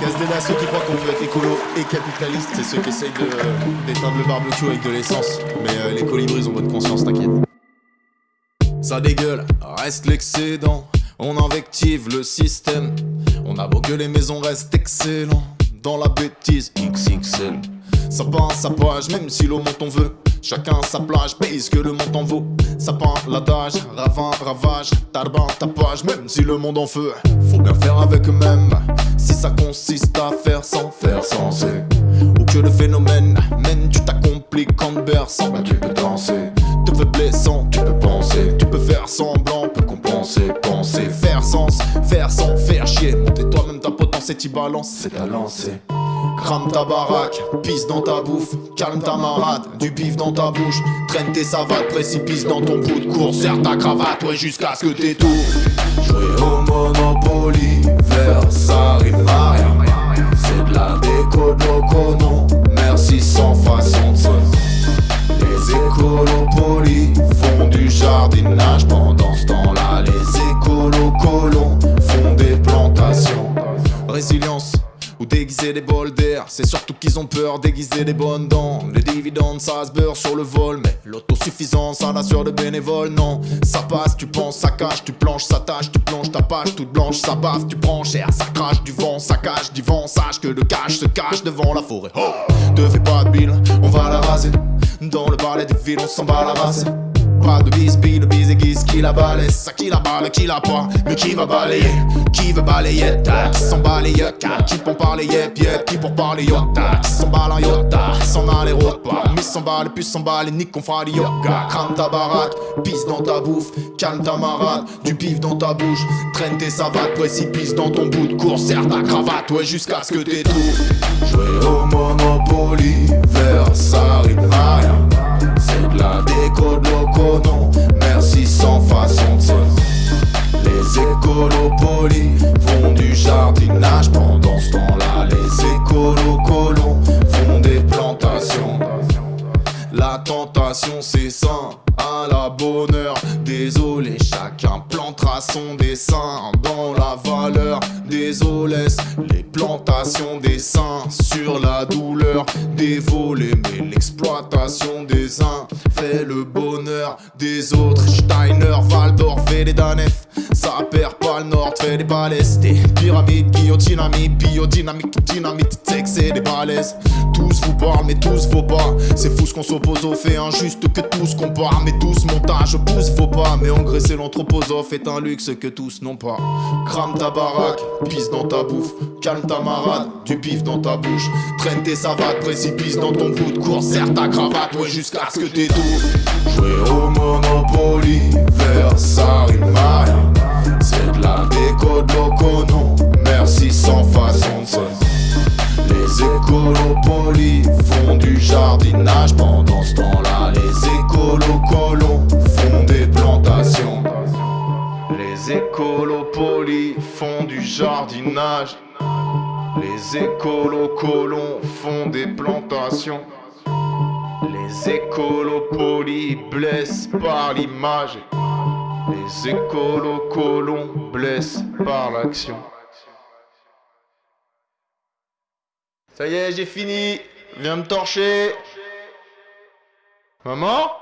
Casse des ceux qui croient qu'on peut être écolo et capitaliste, c'est ceux qui essayent d'éteindre le barbecue avec de l'essence. Mais euh, les colibris ont bonne conscience, t'inquiète. Ça dégueule, reste l'excédent. On invective le système. On a beau que les maisons restent excellents. Dans la bêtise XXL. Sapin, sapage, même si l'eau monte on veut. Chacun sa plage, pèse que le monde en vaut. Sapin, l'adage, ravin, ravage, tarbin, tapage, même si le monde en feu. Faut bien faire avec eux-mêmes. Si ça consiste à faire sans faire sensé. Ou que le phénomène mène, tu t'accomplis quand berçant. Bah tu peux danser, te fais blessant, tu peux penser. Tu peux faire semblant, peut compenser, penser, faire sens, faire sans faire chier. Monter toi-même ta potence et t'y balance, c'est à lancer. Crame ta baraque, pisse dans ta bouffe, calme ta marade, du bif dans ta bouche, traîne tes savates, précipice dans ton bout de course, serre ta cravate, ouais jusqu'à ce que t'étouffes. Jouer au Monopoly, vers ça rime à rien. C'est de la déco de loco, non, merci sans façon de. Les écolos polis font du jardinage Résilience ou déguiser des bols d'air. C'est surtout qu'ils ont peur déguiser des bonnes dents. Les dividendes, ça se beurre sur le vol, mais l'autosuffisance, ça l'assure de bénévoles. Non, ça passe, tu penses, ça cache, tu planches, ça tâche, tu plonges ta page toute blanche, ça bave, tu prends cher, ça crache du vent, ça cache du vent. Sache que le cache se cache devant la forêt. Oh, te fais pas de bile, on va la raser. Dans le balai des villes, on s'en bat la race. Pas de bisbille, le bis aiguise qui la balaye Ça qui la balle, qui la pas, mais qui va balayer Qui veut balayer, ta, qui s'en balaye Qui pour parler, yep, yep, qui pour parler, yota Qui s'en balle en yota, s'en a les repas Mais s'en balle, puis s'en balle, nique qu'on fera yoga Crame ta baraque, pisse dans ta bouffe Calme ta marade, du pif dans ta bouche Traîne tes savates, précipice dans ton bout de course Serre ta cravate, ouais, jusqu'à ce que t'étouffes Jouer au Monopoly, vers ça rime rien c'est de la déco de bonheur. Désolé, chacun plantera son dessin Dans la valeur, désolé Les plantations des seins sur la douleur des volets Mais l'exploitation des uns fait le bonheur des autres. Steiner, Waldorf et Danef Ça perd pas le nord, fait des balaises. Des pyramides, guillotine, biodynamique, dynamite, texte et des balaises. Tous vous parlent mais tous vos pas. C'est fou ce qu'on s'oppose au fait injuste que tous comparent Mais tous montage pousse faut pas. Mais engraisser l'anthroposophe est un luxe que tous n'ont pas. Crame ta baraque, pisse dans ta bouffe Calme ta du pif dans ta bouche. Traîne tes savates, précipice dans ton bout de course. Serre ta cravate, jusqu'à ce que t'étouffes Jouer au Monopoly, vers ça rime à rien C'est de la déco de Merci sans façon de se Les écolos polis font du jardinage. Pendant ce temps-là, les écolos colons font des plantations. Les écolos polis font du jardinage les écolos colons font des plantations. Les écolos polis blessent par l'image. Les écolos colons blessent par l'action. Ça y est, j'ai fini. Viens me torcher. Maman?